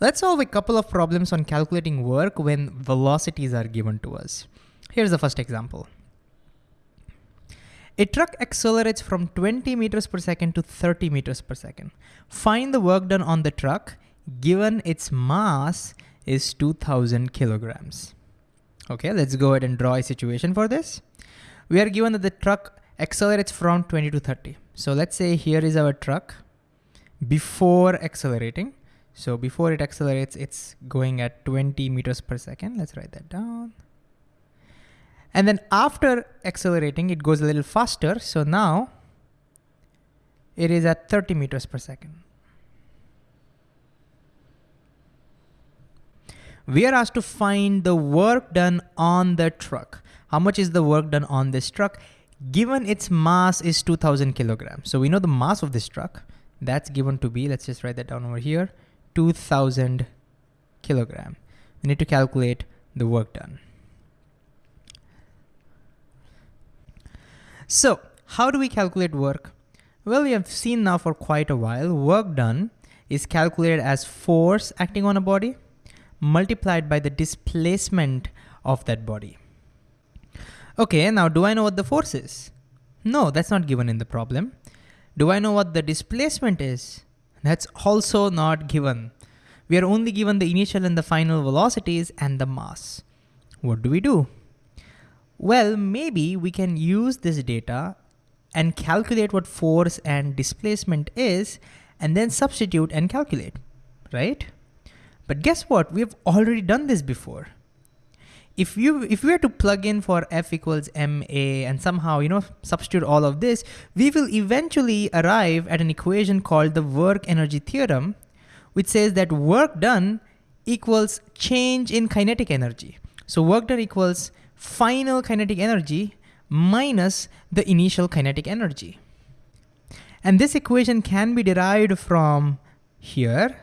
Let's solve a couple of problems on calculating work when velocities are given to us. Here's the first example. A truck accelerates from 20 meters per second to 30 meters per second. Find the work done on the truck given its mass is 2000 kilograms. Okay, let's go ahead and draw a situation for this. We are given that the truck accelerates from 20 to 30. So let's say here is our truck before accelerating. So before it accelerates, it's going at 20 meters per second. Let's write that down. And then after accelerating, it goes a little faster. So now it is at 30 meters per second. We are asked to find the work done on the truck. How much is the work done on this truck? Given its mass is 2000 kilograms. So we know the mass of this truck. That's given to be, let's just write that down over here. 2000 kilogram. We need to calculate the work done. So how do we calculate work? Well, we have seen now for quite a while, work done is calculated as force acting on a body multiplied by the displacement of that body. Okay, now do I know what the force is? No, that's not given in the problem. Do I know what the displacement is? That's also not given. We are only given the initial and the final velocities and the mass. What do we do? Well, maybe we can use this data and calculate what force and displacement is and then substitute and calculate, right? But guess what? We've already done this before. If you if we were to plug in for F equals ma and somehow you know substitute all of this, we will eventually arrive at an equation called the work energy theorem, which says that work done equals change in kinetic energy. So work done equals final kinetic energy minus the initial kinetic energy. And this equation can be derived from here.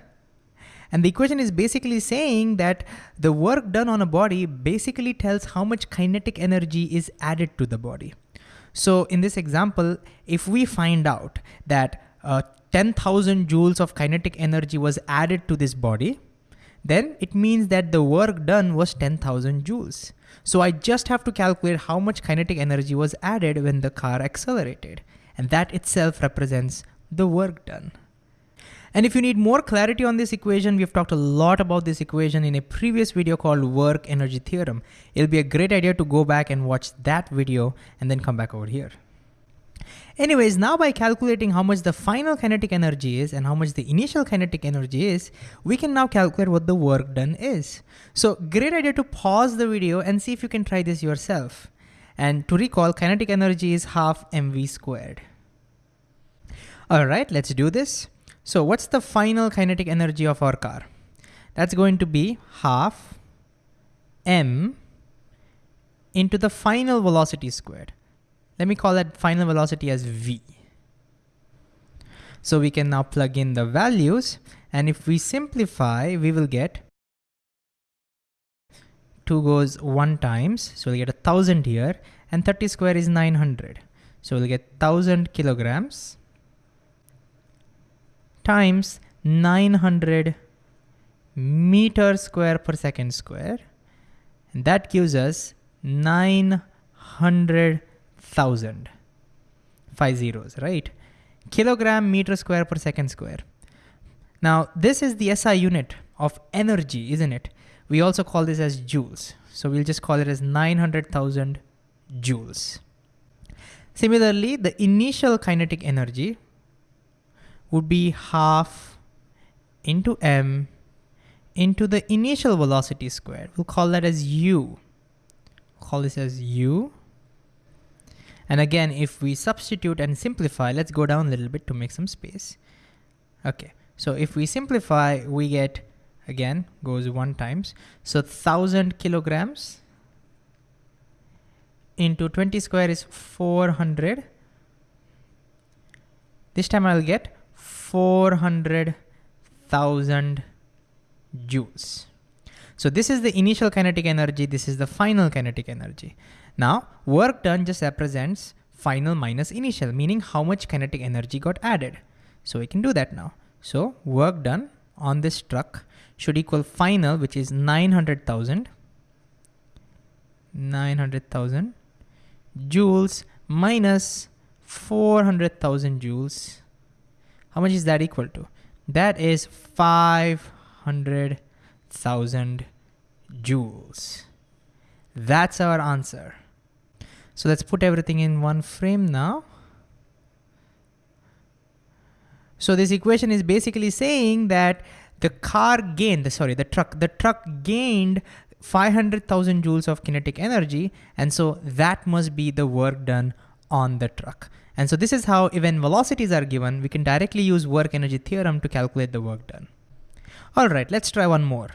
And the equation is basically saying that the work done on a body basically tells how much kinetic energy is added to the body. So in this example, if we find out that uh, 10,000 joules of kinetic energy was added to this body, then it means that the work done was 10,000 joules. So I just have to calculate how much kinetic energy was added when the car accelerated. And that itself represents the work done. And if you need more clarity on this equation, we've talked a lot about this equation in a previous video called work energy theorem. It'll be a great idea to go back and watch that video and then come back over here. Anyways, now by calculating how much the final kinetic energy is and how much the initial kinetic energy is, we can now calculate what the work done is. So great idea to pause the video and see if you can try this yourself. And to recall, kinetic energy is half mv squared. All right, let's do this. So what's the final kinetic energy of our car? That's going to be half m into the final velocity squared. Let me call that final velocity as v. So we can now plug in the values and if we simplify, we will get 2 goes 1 times, so we'll get a 1000 here and 30 square is 900. So we'll get 1000 kilograms times 900 meter square per second square. And that gives us 900 thousand. Five zeros, right? Kilogram meter square per second square. Now, this is the SI unit of energy, isn't it? We also call this as joules. So we'll just call it as 900,000 joules. Similarly, the initial kinetic energy would be half into m into the initial velocity squared. We'll call that as u. call this as u and again, if we substitute and simplify, let's go down a little bit to make some space. Okay, so if we simplify, we get, again, goes one times. So 1000 kilograms into 20 square is 400. This time I'll get 400,000 joules. So this is the initial kinetic energy, this is the final kinetic energy. Now, work done just represents final minus initial, meaning how much kinetic energy got added. So we can do that now. So work done on this truck should equal final, which is 900,000, 900,000 joules minus 400,000 joules. How much is that equal to? That is 500,000 joules. That's our answer. So let's put everything in one frame now. So this equation is basically saying that the car gained, sorry, the truck, the truck gained 500,000 joules of kinetic energy. And so that must be the work done on the truck. And so this is how when velocities are given, we can directly use work energy theorem to calculate the work done. All right, let's try one more.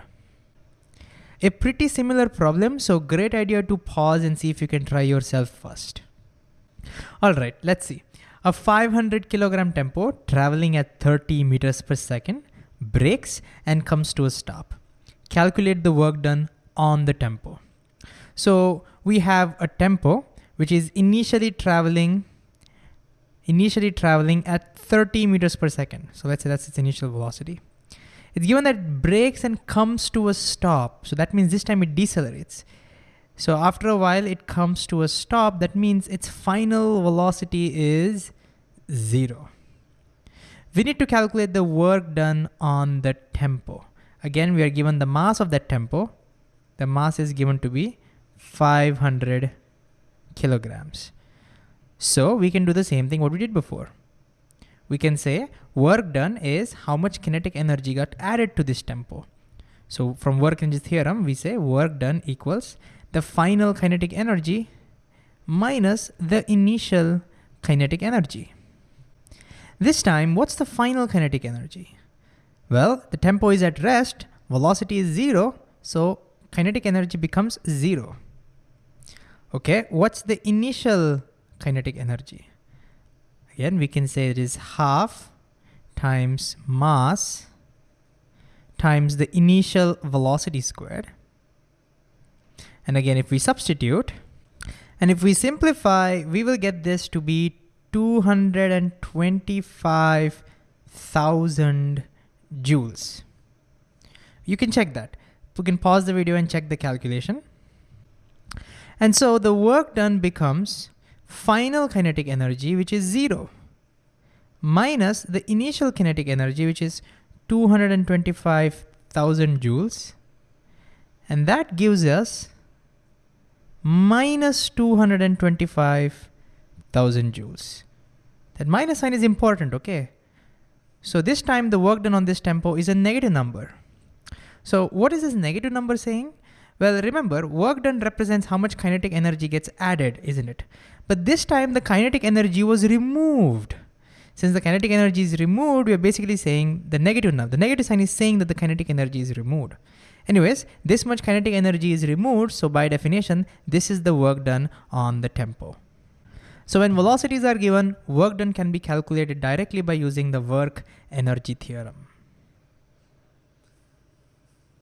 A pretty similar problem, so great idea to pause and see if you can try yourself first. All right, let's see. A 500 kilogram tempo traveling at 30 meters per second brakes and comes to a stop. Calculate the work done on the tempo. So we have a tempo which is initially traveling initially traveling at 30 meters per second. So let's say that's its initial velocity. It's given that it brakes and comes to a stop. So that means this time it decelerates. So after a while it comes to a stop, that means its final velocity is zero. We need to calculate the work done on the tempo. Again, we are given the mass of that tempo. The mass is given to be 500 kilograms. So we can do the same thing what we did before. We can say work done is how much kinetic energy got added to this tempo. So from work energy theorem, we say work done equals the final kinetic energy minus the initial kinetic energy. This time, what's the final kinetic energy? Well, the tempo is at rest, velocity is zero, so kinetic energy becomes zero. Okay, what's the initial kinetic energy? Again, we can say it is half times mass times the initial velocity squared. And again, if we substitute, and if we simplify, we will get this to be 225,000 joules. You can check that. We can pause the video and check the calculation. And so the work done becomes final kinetic energy, which is zero, minus the initial kinetic energy, which is 225,000 joules. And that gives us minus 225,000 joules. That minus sign is important, okay? So this time the work done on this tempo is a negative number. So what is this negative number saying? Well, remember, work done represents how much kinetic energy gets added, isn't it? But this time the kinetic energy was removed. Since the kinetic energy is removed, we are basically saying the negative now. The negative sign is saying that the kinetic energy is removed. Anyways, this much kinetic energy is removed, so by definition, this is the work done on the tempo. So when velocities are given, work done can be calculated directly by using the work energy theorem.